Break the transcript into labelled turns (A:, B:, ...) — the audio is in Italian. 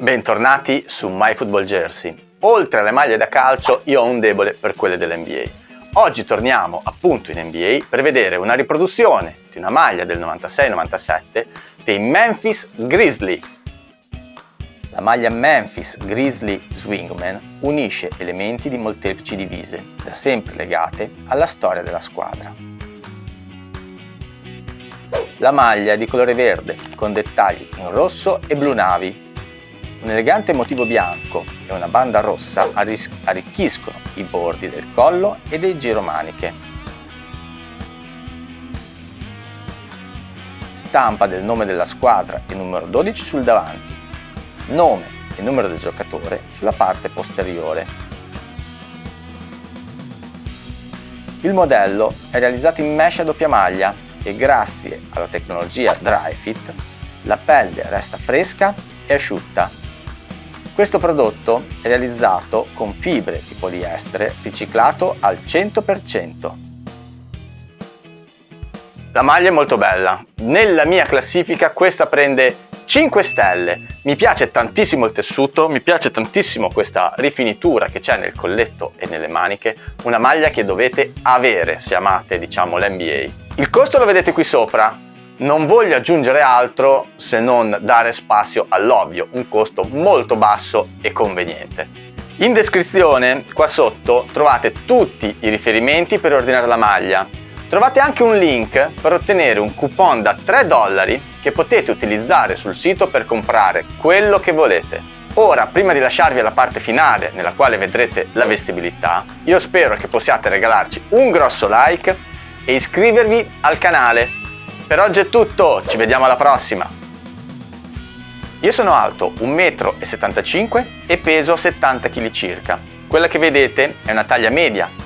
A: Bentornati su MyFootballJersey. Oltre alle maglie da calcio io ho un debole per quelle dell'NBA. Oggi torniamo appunto in NBA per vedere una riproduzione di una maglia del 96-97 dei Memphis Grizzly. La maglia Memphis Grizzly Swingman unisce elementi di molteplici divise, da sempre legate alla storia della squadra. La maglia è di colore verde, con dettagli in rosso e blu navi, un elegante motivo bianco e una banda rossa arricchiscono i bordi del collo e dei giromaniche. Stampa del nome della squadra e numero 12 sul davanti, nome e numero del giocatore sulla parte posteriore. Il modello è realizzato in mesh a doppia maglia e grazie alla tecnologia Dry Fit la pelle resta fresca e asciutta questo prodotto è realizzato con fibre di poliestere riciclato al 100%. La maglia è molto bella. Nella mia classifica questa prende 5 stelle. Mi piace tantissimo il tessuto, mi piace tantissimo questa rifinitura che c'è nel colletto e nelle maniche, una maglia che dovete avere se amate diciamo l'NBA. Il costo lo vedete qui sopra, non voglio aggiungere altro se non dare spazio all'ovvio, un costo molto basso e conveniente. In descrizione qua sotto trovate tutti i riferimenti per ordinare la maglia. Trovate anche un link per ottenere un coupon da 3 dollari che potete utilizzare sul sito per comprare quello che volete. Ora, prima di lasciarvi alla parte finale nella quale vedrete la vestibilità, io spero che possiate regalarci un grosso like e iscrivervi al canale per oggi è tutto, ci vediamo alla prossima! Io sono alto 1,75 m e peso 70 kg circa. Quella che vedete è una taglia media